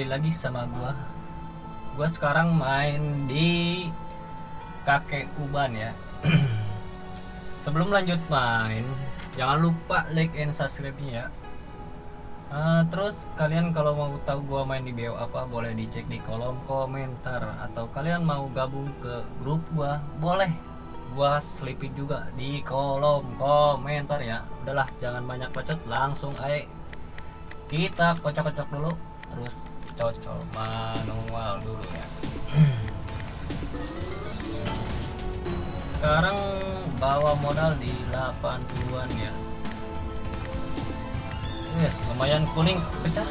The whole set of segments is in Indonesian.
kembali lagi sama gua. Gua sekarang main di kakek Uban ya. Sebelum lanjut main, jangan lupa like and subscribe-nya ya. Eh, terus kalian kalau mau tahu gua main di BO apa boleh dicek di kolom komentar atau kalian mau gabung ke grup gua boleh gua selipin juga di kolom komentar ya udahlah jangan banyak bacot langsung aja kita kocok-kocok dulu terus cocok. Manual dulu ya. Sekarang bawa modal di 80-an ya. Yes lumayan kuning. Pecah.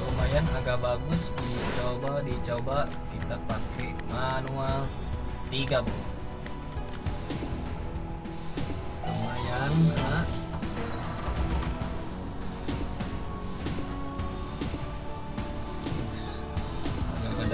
Lumayan agak bagus. Dicoba dicoba. Kita pakai manual. 30 lumayan kena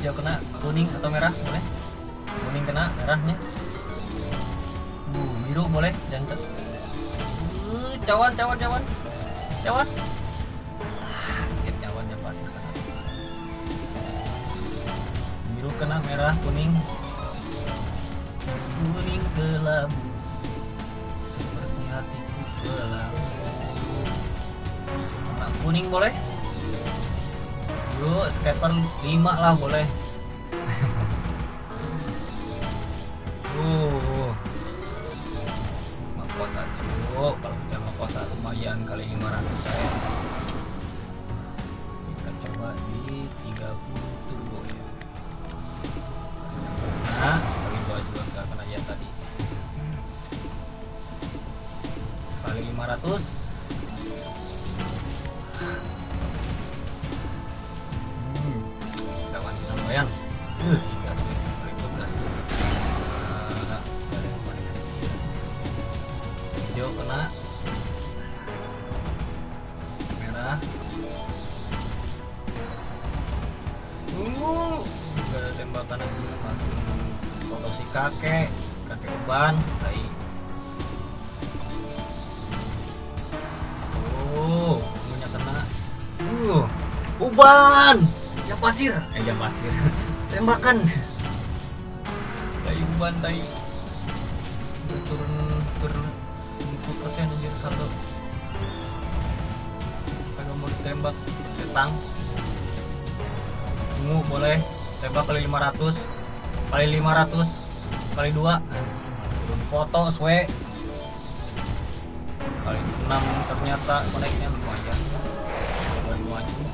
hijau kena kuning atau merah boleh. Kuning kena merahnya. Uh, biru boleh jangan uh, cawan cawan cawan. Cawan. Dikit cawannya pasti kena biru kena merah kuning. Kuning kelabu seperti hatiku kelabu kuning boleh yuk skater 5 lah boleh. Uh mahkota cukup kalau kita mahkota lumayan kali 500 ya. Kita coba di 30 turbo ya. Nah kali dua juga nggak kena ya tadi. Kali 500 kakek, kakek uban, tai. Oh, punya kena. Uh, uban, jam pasir, eh jam pasir, tembakan. Tai uban, tai. Turun turun 40 persen anjir satu. Kagak mau ditembak, setang. Ungu boleh, tembak kali 500, kali 500, kali 2. Turun foto, swe. Kali 6 ternyata koneknya lumayan. Kali maju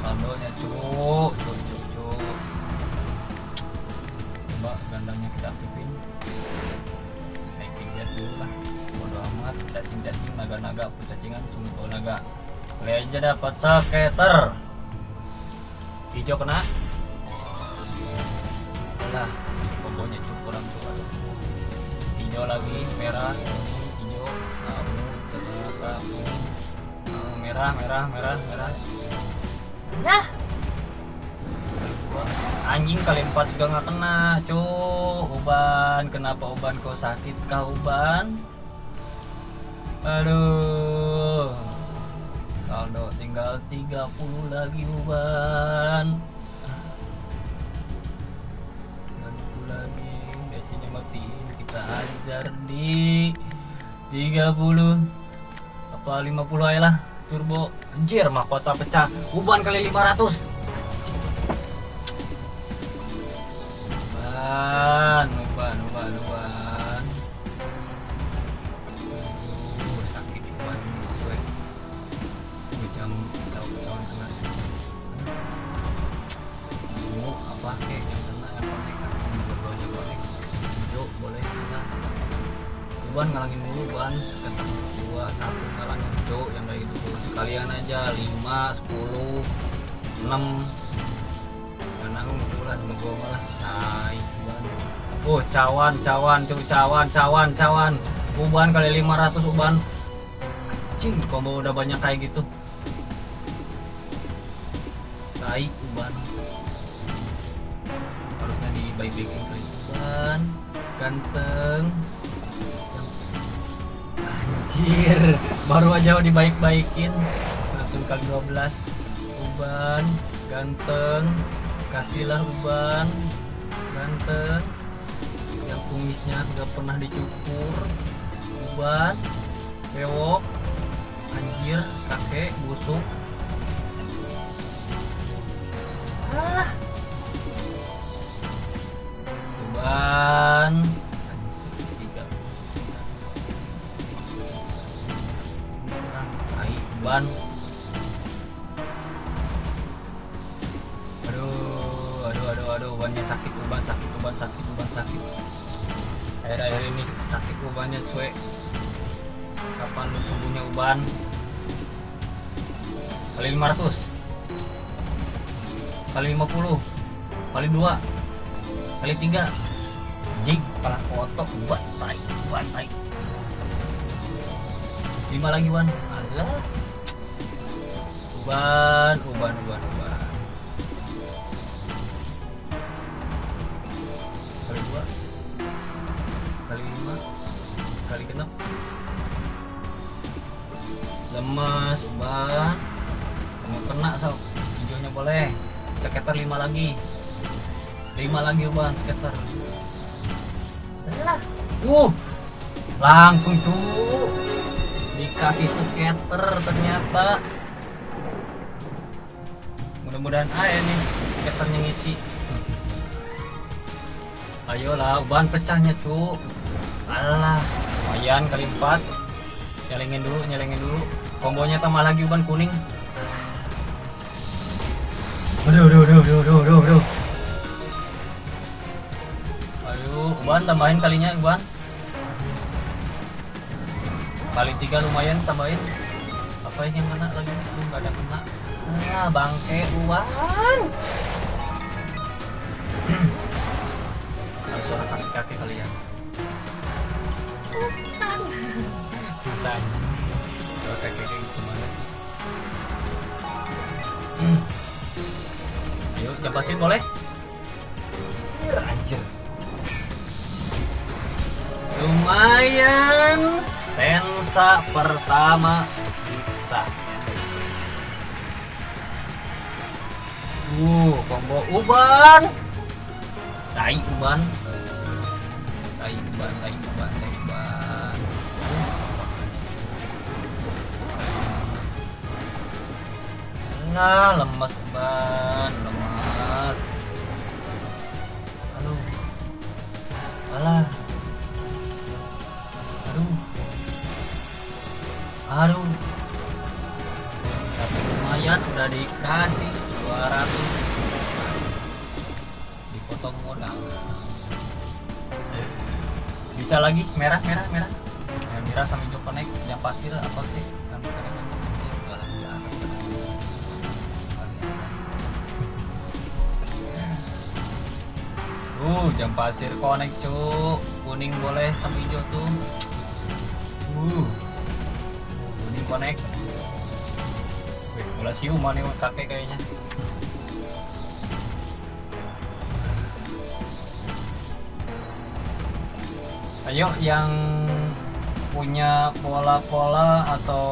saldonya cuk. Cuk cuk cuk. Coba gandanya kita aktifin. Naikin biar dulu lah. Bodo amat. Cacing cacing naga naga cacingan sumber naga. Kali aja dapat skater hijau kena lah kombonya cuk kurang tuh aduh hijau lagi merah kuning hijau Ah, merah merah merah merah Yah. Anjing kali empat juga nggak kena, cuk. Uban, kenapa Uban kau sakit kah Uban? Aduh. Saldo tinggal 30 lagi Uban. Matiin. Kita ajar di 30 apa 50 aja lah turbo. Anjir mahkota pecah. Uban kali 500 Uban ngalangin dulu ban sekitar dua satu ngalangin cuk yang kayak gitu. Sekalian aja lima sepuluh enam. Dan aku kebetulan sama gua malah ban oh cawan cawan cuk cawan cawan cawan. Uban kali 500 uban. Anjing combo udah banyak kayak gitu. Tai uban. Harusnya dibaik-baikin kali uban ganteng anjir. Baru aja dibaik-baikin langsung kali 12 uban ganteng. Kasihlah uban ganteng. Yang kumisnya nggak pernah dicukur. Uban bewok anjir kakek busuk. Ah aduh ubannya sakit uban sakit uban sakit uban sakit. Akhir-akhir ini sakit ubannya cuy. Kapan lu sembuhnya uban? Kali 500 kali 50 kali 2 kali 3 jig kepala kotok uban tai uban tai. 5 lagi wan. Alah. Uban uban uban uban 5 kali genep lemes uban mau kena sob hijaunya boleh. Sekitar 5 lagi. 5 lagi uban sekitar. Uh langsung tuh dikasih skater ternyata. Mudah-mudahan aja nih skaternya ngisi. Ayolah uban pecahnya tuh alah lumayan kali 4 nyelengin dulu nyelengin dulu. Kombonya tambah lagi uban kuning. Aduh aduh aduh aduh aduh aduh aduh. Ayo uban tambahin kalinya uban. Kali tiga lumayan tambahin. Apa yang kena lagi? Aduh, nggak ada kena. Ah bangke uban. Harus kaki kaki kalian susah. Kalau kayak kayak gimana sih? Hmm. ayo jampasin boleh? Anjir. Lumayan. Tensa pertama kita. Uh combo uban. Tai uban. Tai uban tai uban tai Nah, lemas ban, lemas. Aduh. Alah. Aduh. Aduh. Tapi lumayan udah dikasih 200. Dipotong modal. Bisa lagi merah merah merah. Ya, merah sama hijau connect yang pasir apa sih? Uh, jam pasir connect cuk. Kuning boleh sama hijau tuh. Uh. Kuning connect. Wih, bola siuman nih kakek kayaknya. Ayo yang punya pola-pola atau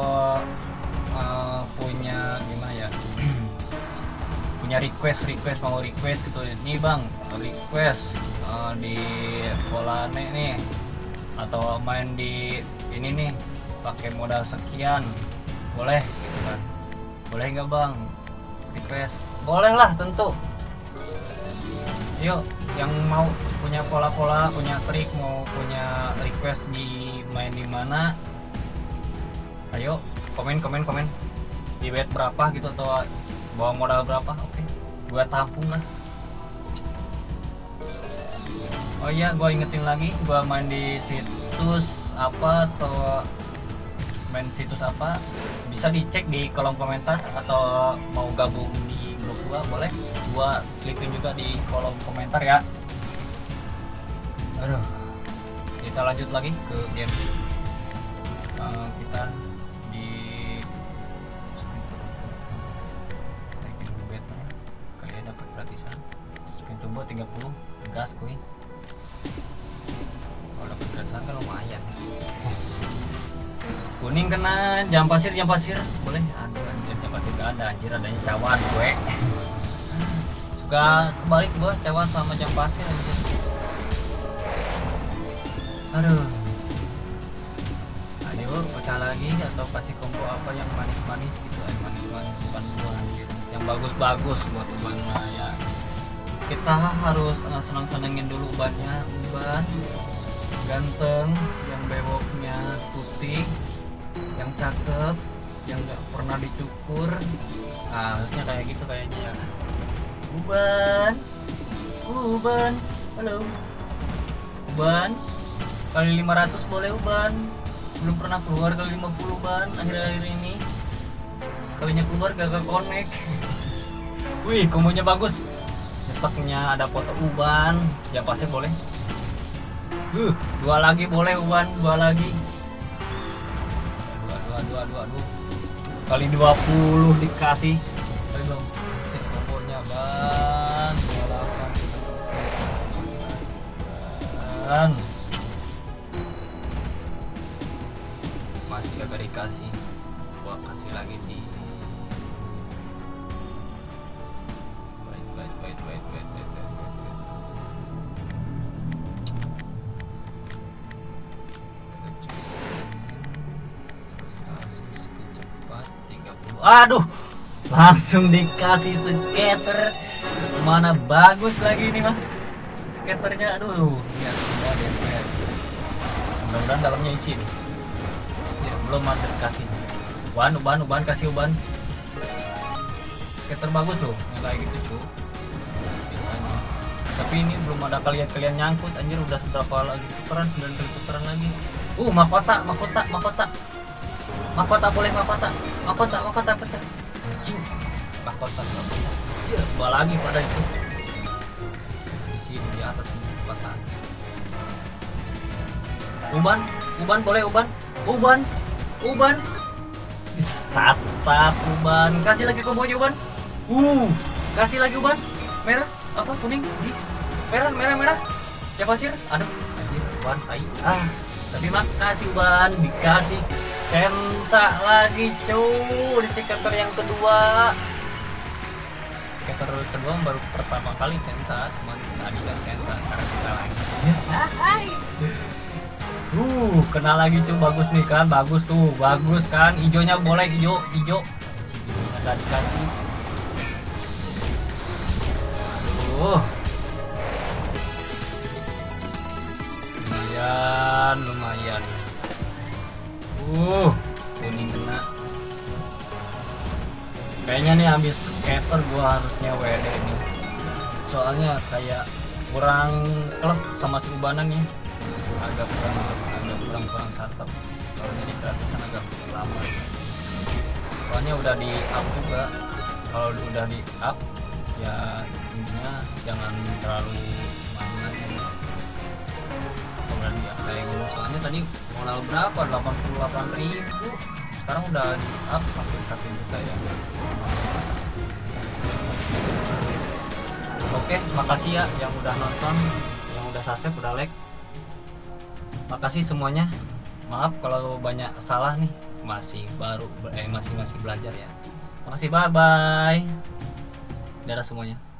uh, punya ya? Punya request request mau request gitu. Nih bang request uh, di pola nih nih. Atau main di ini nih pakai modal sekian. Boleh gitu kan. Boleh nggak bang? Request. Boleh lah tentu. Yuk yang mau punya pola-pola punya trik mau punya request di main di mana ayo komen komen komen. Di bet berapa gitu atau bawa modal berapa? Oke. Gua tampung lah. Oh iya gua ingetin lagi gua main di situs apa atau main situs apa bisa dicek di kolom komentar atau mau gabung di grup gua boleh. Gua selipin juga di kolom komentar ya. Aduh kita lanjut lagi ke game. Eh, kita di turbo 30 gas kuy. Kalau dapat gratisan kan lumayan. Kuning kena jam pasir jam pasir. Boleh? Aduh anjir jam pasir gak ada anjir adanya cawan gue. Suka kebalik gua cawan sama jam pasir anjir. Aduh. Ayo pecah lagi atau kasih combo apa yang manis-manis gitu eh manis-manis bukan gua anjir. Yang bagus-bagus buat mah ya kita harus uh, senang-senangin dulu ubannya uban ganteng yang bewoknya putih yang cakep yang nggak pernah dicukur. Nah, harusnya kayak gitu kayaknya ya. Uban. Uban. Halo. Uban. Kali 500 boleh uban. Belum pernah keluar kali 50 ban akhir-akhir ini. Kalinya keluar gagal connect. Wih kombonya bagus besoknya ada foto uban. Ya pasti boleh. Uh, dua lagi boleh uban. Dua lagi. Dua dua dua dua dua. Kali 20 dikasih. Kali dong Cek kombonya ban 28 ban aduh langsung dikasih skater mana bagus lagi ini mah skaternya aduh lihat semua DPR mudah-mudahan dalamnya isi nih ya, belum ada kasih. Uban uban uban kasih uban skater bagus loh kayak gitu cu biasanya. Tapi ini belum ada kalian-kalian nyangkut anjir udah seberapa lagi putaran 9 kali putaran lagi. Uh mahkota mahkota mahkota mahkota boleh mahkota. Mahkota mahkota pecah anjing mahkota dua lagi pada itu. Di sini di atas ini mahkota. Uban uban boleh uban? Uban uban. Satap uban. Kasih lagi kombonya uban. Uh. Kasih lagi uban. Merah apa kuning? Merah merah merah. Ya pasir aduh anjir uban tai. Ah tapi makasih uban. Dikasih sensa lagi cuy di skater yang kedua skater kedua baru pertama kali sensa cuma tadi kan sensa sekarang kita lagi Uh, kena lagi cuy bagus nih kan, bagus tuh, bagus kan. Ijonya boleh ijo. Cibinya nggak dikasih. Aduh. Lumayan, lumayan. Uh, kuning kena. Kayaknya nih habis skater gua harusnya WD nih. Soalnya kayak kurang klub sama si ubanan nih agak kurang agak kurang kurang santap. Kalau jadi gratisan agak lama. Soalnya udah di up juga. Kalau udah di up ya intinya jangan terlalu mainan tadi modal berapa? 88 ribu. Sekarang udah di up sampai 1 juta ya. Oke makasih ya yang udah nonton yang udah subscribe udah like. Makasih semuanya. Maaf kalau banyak salah nih. Masih baru eh masih masih belajar ya. Makasih bye bye dadah semuanya